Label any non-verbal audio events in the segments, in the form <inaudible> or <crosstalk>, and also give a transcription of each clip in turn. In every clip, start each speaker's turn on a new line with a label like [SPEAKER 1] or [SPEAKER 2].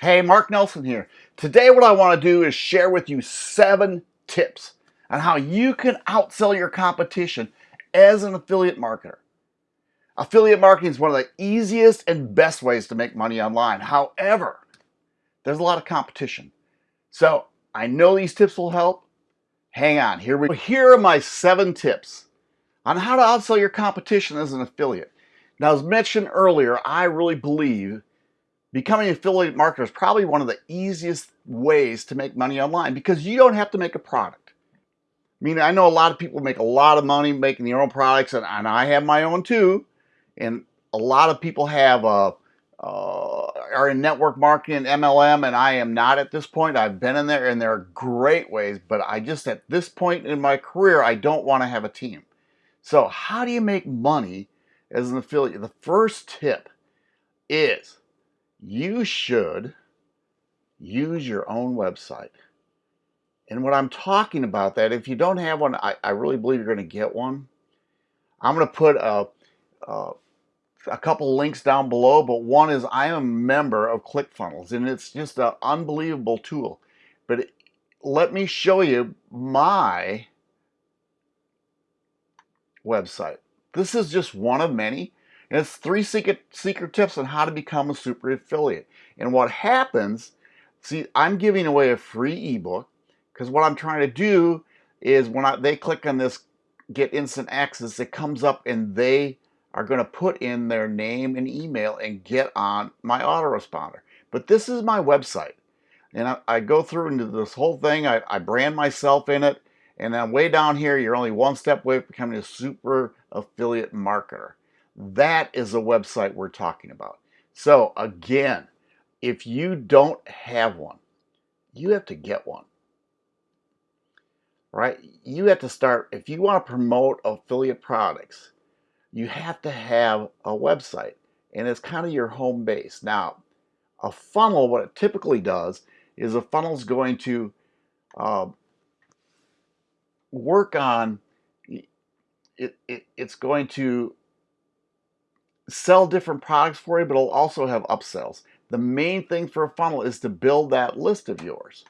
[SPEAKER 1] Hey, Mark Nelson here. Today what I want to do is share with you seven tips on how you can outsell your competition as an affiliate marketer. Affiliate marketing is one of the easiest and best ways to make money online. However, there's a lot of competition. So I know these tips will help. Hang on, here we go. Here are my seven tips on how to outsell your competition as an affiliate. Now, as mentioned earlier, I really believe Becoming an affiliate marketer is probably one of the easiest ways to make money online because you don't have to make a product. I mean, I know a lot of people make a lot of money making their own products, and, and I have my own too. And a lot of people have uh, uh, are in network marketing, MLM, and I am not at this point. I've been in there, and there are great ways, but I just at this point in my career, I don't want to have a team. So, how do you make money as an affiliate? The first tip is you should use your own website. And what I'm talking about that, if you don't have one, I, I really believe you're going to get one. I'm going to put a, a, a couple links down below, but one is I am a member of ClickFunnels, and it's just an unbelievable tool. But it, let me show you my website. This is just one of many. And it's three secret, secret tips on how to become a super affiliate. And what happens, see, I'm giving away a free ebook because what I'm trying to do is when I, they click on this get instant access, it comes up and they are going to put in their name and email and get on my autoresponder. But this is my website. And I, I go through into this whole thing. I, I brand myself in it. And then way down here, you're only one step away from becoming a super affiliate marketer. That is a website we're talking about. So again, if you don't have one, you have to get one. Right? You have to start, if you want to promote affiliate products, you have to have a website. And it's kind of your home base. Now, a funnel, what it typically does is a funnel is going to uh, work on it, it, it's going to sell different products for you, but it'll also have upsells. The main thing for a funnel is to build that list of yours.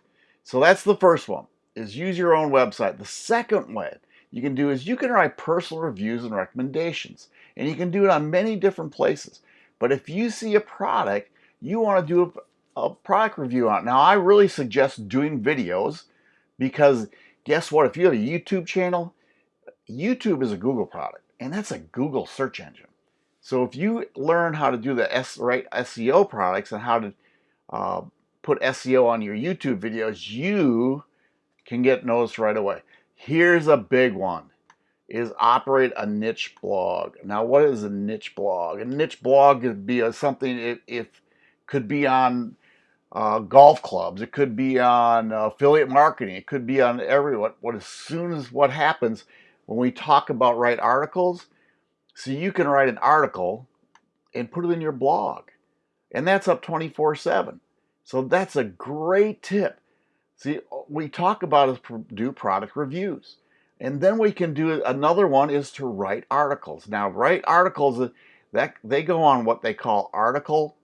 [SPEAKER 1] So that's the first one, is use your own website. The second way you can do is you can write personal reviews and recommendations. And you can do it on many different places. But if you see a product, you want to do a, a product review on it. Now, I really suggest doing videos because guess what? If you have a YouTube channel, YouTube is a Google product, and that's a Google search engine. So if you learn how to do the S, right SEO products and how to uh, put SEO on your YouTube videos, you can get noticed right away. Here's a big one is operate a niche blog. Now, what is a niche blog? A niche blog could be a, something if could be on uh, golf clubs. It could be on affiliate marketing. It could be on everyone. What as soon as what happens when we talk about write articles, so you can write an article and put it in your blog. And that's up 24 7. So that's a great tip. See, we talk about is do product reviews. And then we can do another one is to write articles. Now, write articles uh, that they go on what they call article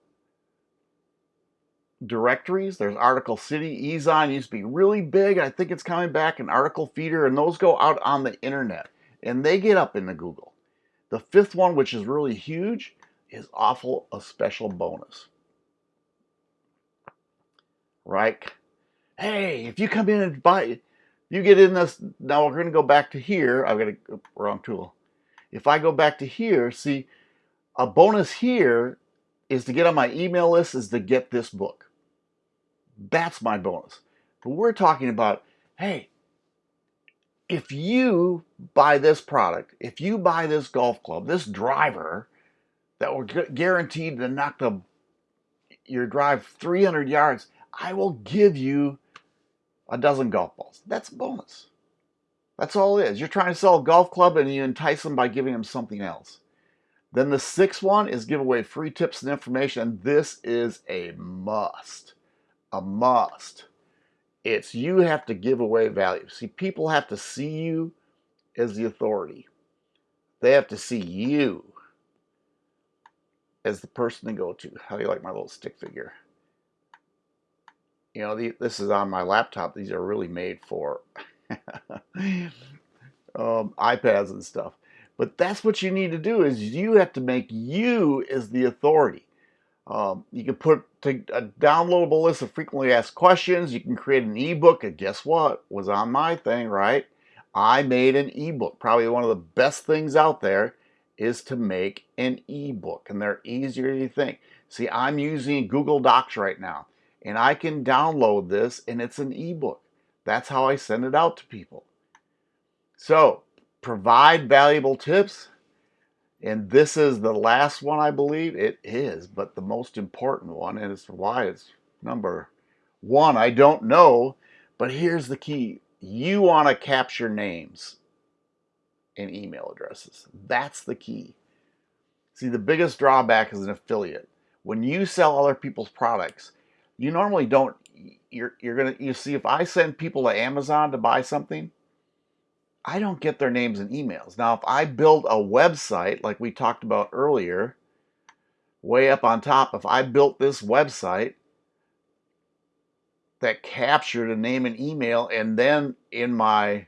[SPEAKER 1] directories. There's Article City, Ezine used to be really big. I think it's coming back, an Article Feeder, and those go out on the internet and they get up into Google. The fifth one, which is really huge, is awful a special bonus. Right? Hey, if you come in and buy, you get in this, now we're going to go back to here. I've got a wrong tool. If I go back to here, see, a bonus here is to get on my email list is to get this book. That's my bonus. But we're talking about, hey, if you buy this product, if you buy this golf club, this driver that will guaranteed to knock the your drive 300 yards, I will give you a dozen golf balls. That's bonus. That's all it is. You're trying to sell a golf club and you entice them by giving them something else. Then the sixth one is give away free tips and information. This is a must. A must. It's you have to give away value. See, people have to see you as the authority. They have to see you as the person to go to. How do you like my little stick figure? you know, the, this is on my laptop. These are really made for <laughs> um, iPads and stuff. But that's what you need to do is you have to make you as the authority. Um, you can put a downloadable list of frequently asked questions. You can create an ebook. And guess what? Was on my thing, right? I made an ebook. Probably one of the best things out there is to make an ebook, and they're easier than you think. See, I'm using Google Docs right now, and I can download this, and it's an ebook. That's how I send it out to people. So, provide valuable tips. And this is the last one, I believe. It is, but the most important one, and it's why it's number one. I don't know, but here's the key. You want to capture names and email addresses. That's the key. See, the biggest drawback is an affiliate. When you sell other people's products, you normally don't, you're, you're going to, you see, if I send people to Amazon to buy something, I don't get their names and emails. Now, if I build a website like we talked about earlier, way up on top, if I built this website that captured a name and email, and then in my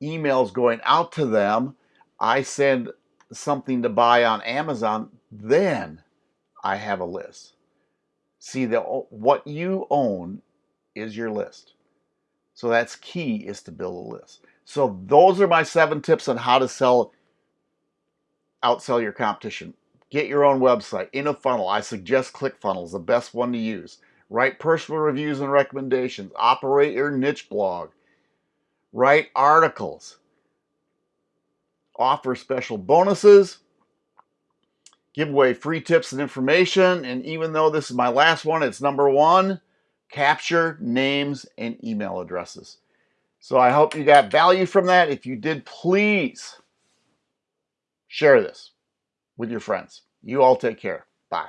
[SPEAKER 1] emails going out to them, I send something to buy on Amazon, then I have a list. See, the, what you own is your list. So that's key is to build a list. So those are my seven tips on how to sell, outsell your competition. Get your own website in a funnel. I suggest ClickFunnels, the best one to use. Write personal reviews and recommendations. Operate your niche blog. Write articles. Offer special bonuses. Give away free tips and information. And even though this is my last one, it's number one capture names and email addresses. So I hope you got value from that. If you did, please share this with your friends. You all take care. Bye.